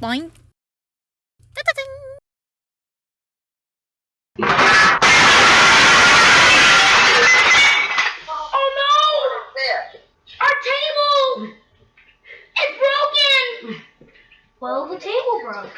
Boing. Oh no! Our table! It's broken! Well, the table broke.